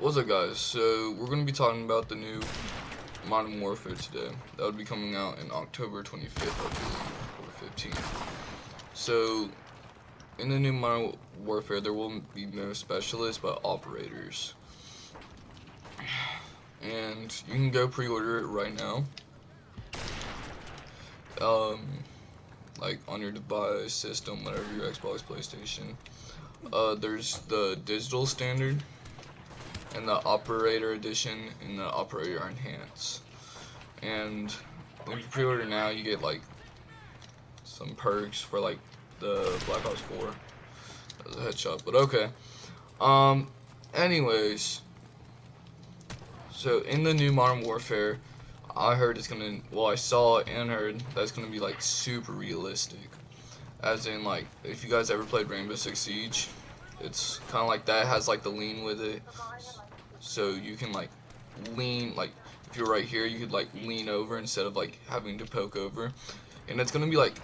What's up guys? So we're going to be talking about the new Modern Warfare today. That would be coming out in October 25th, I believe, or 15th. So in the new Modern Warfare there will be no specialists but operators. And you can go pre-order it right now. Um, like on your device, system, whatever, your Xbox, PlayStation. Uh, there's the digital standard and the operator edition and the operator enhance. And when you pre-order now, you get like some perks for like the Black Ops 4 as a headshot. But okay. Um. Anyways, so in the new Modern Warfare, I heard it's gonna. Well, I saw and heard that it's gonna be like super realistic. As in, like, if you guys ever played Rainbow Six Siege, it's kind of like that. It has like the lean with it, so you can like lean like if you're right here, you could like lean over instead of like having to poke over, and it's gonna be like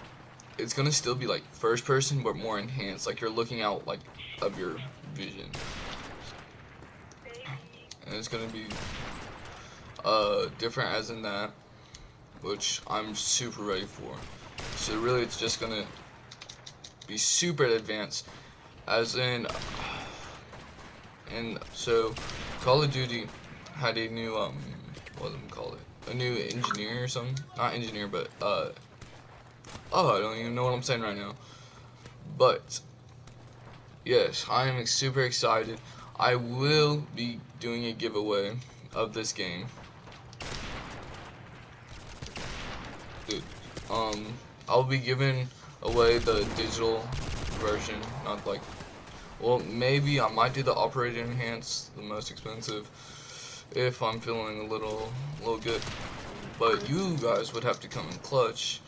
it's gonna still be like first person but more enhanced. Like you're looking out like of your vision, and it's gonna be uh different as in that, which I'm super ready for. So really, it's just gonna be super advanced as in and so Call of Duty had a new um what do we call it? A new engineer or something? Not engineer but uh oh I don't even know what I'm saying right now. But yes I am super excited. I will be doing a giveaway of this game. Dude, um I'll be giving away the digital version, not like, well, maybe I might do the operator enhance, the most expensive, if I'm feeling a little, a little good. But you guys would have to come in clutch.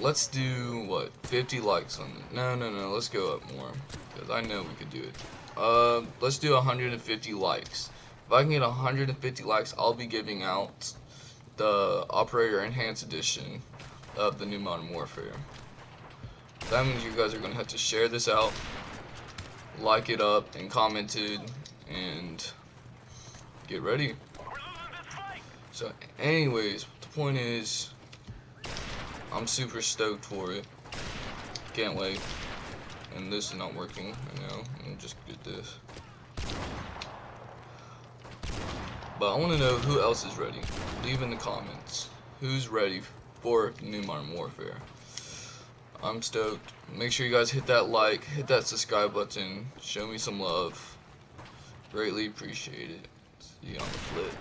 Let's do, what, 50 likes on it. No, no, no, let's go up more, because I know we could do it. Uh, let's do 150 likes. If I can get 150 likes, I'll be giving out the Operator Enhanced Edition of the new Modern Warfare. That means you guys are going to have to share this out, like it up, and comment it, and get ready. So anyways, the point is, I'm super stoked for it. Can't wait. And this is not working right now. Let just get this. But I want to know who else is ready. Leave in the comments. Who's ready for New Modern Warfare? I'm stoked. Make sure you guys hit that like, hit that subscribe button, show me some love. Greatly appreciate it. See you on the flip.